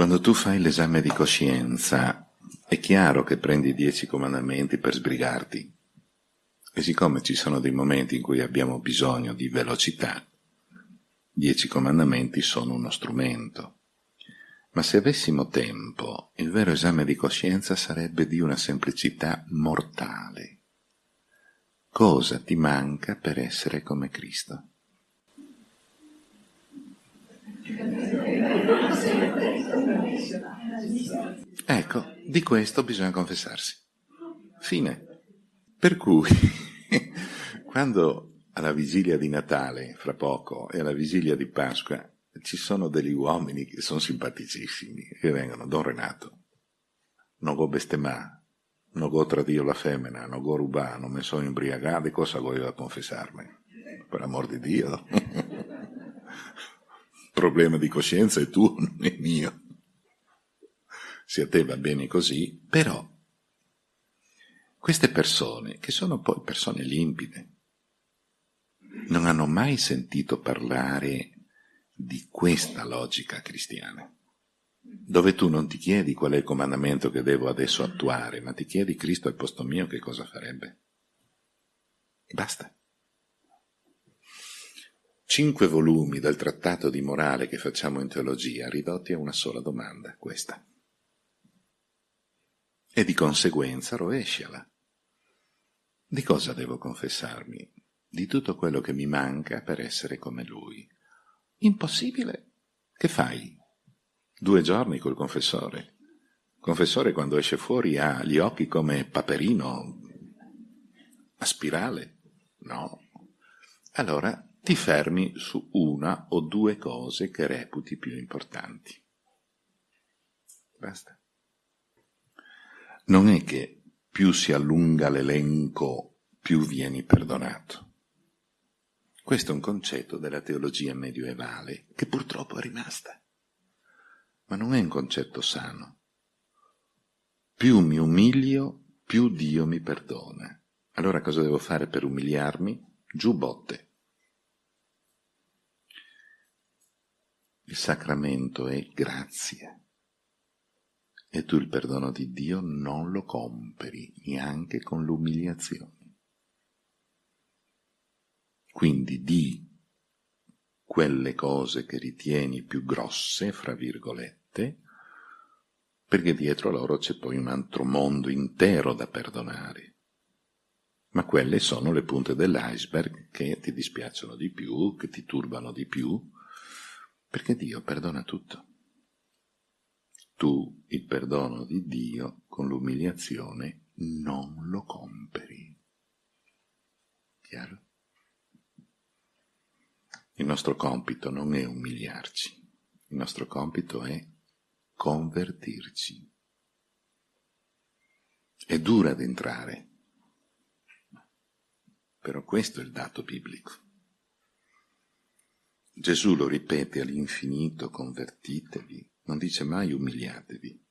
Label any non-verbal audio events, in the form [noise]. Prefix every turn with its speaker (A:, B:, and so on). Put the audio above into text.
A: Quando tu fai l'esame di coscienza, è chiaro che prendi i dieci comandamenti per sbrigarti. E siccome ci sono dei momenti in cui abbiamo bisogno di velocità, dieci comandamenti sono uno strumento. Ma se avessimo tempo, il vero esame di coscienza sarebbe di una semplicità mortale. Cosa ti manca per essere come Cristo? Ecco, di questo bisogna confessarsi. Fine. Per cui, [laughs] quando alla vigilia di Natale, fra poco, e alla vigilia di Pasqua, ci sono degli uomini che sono simpaticissimi, che vengono, Don Renato, non go bestemà, non go tradio la femmina, non go rubà, non mi sono imbriagato, cosa voglio confessarmi? Per amor di Dio. [laughs] problema di coscienza è tuo, [laughs] non è mio. Se a te va bene così, però queste persone, che sono poi persone limpide, non hanno mai sentito parlare di questa logica cristiana, dove tu non ti chiedi qual è il comandamento che devo adesso attuare, ma ti chiedi Cristo al posto mio che cosa farebbe. Basta cinque volumi del trattato di morale che facciamo in teologia ridotti a una sola domanda, questa. E di conseguenza rovesciala. Di cosa devo confessarmi? Di tutto quello che mi manca per essere come lui. Impossibile. Che fai? Due giorni col confessore. Confessore quando esce fuori ha gli occhi come paperino a spirale. No. Allora ti fermi su una o due cose che reputi più importanti. Basta. Non è che più si allunga l'elenco, più vieni perdonato. Questo è un concetto della teologia medievale che purtroppo è rimasta. Ma non è un concetto sano. Più mi umilio, più Dio mi perdona. Allora cosa devo fare per umiliarmi? Giù botte. Il sacramento è grazia. E tu il perdono di Dio non lo compri neanche con l'umiliazione. Quindi di quelle cose che ritieni più grosse, fra virgolette, perché dietro loro c'è poi un altro mondo intero da perdonare. Ma quelle sono le punte dell'iceberg che ti dispiacciono di più, che ti turbano di più, perché Dio perdona tutto. Tu il perdono di Dio con l'umiliazione non lo compri. Chiaro? Il nostro compito non è umiliarci, il nostro compito è convertirci. È dura ad entrare, però questo è il dato biblico. Gesù lo ripete all'infinito, convertitevi, non dice mai umiliatevi.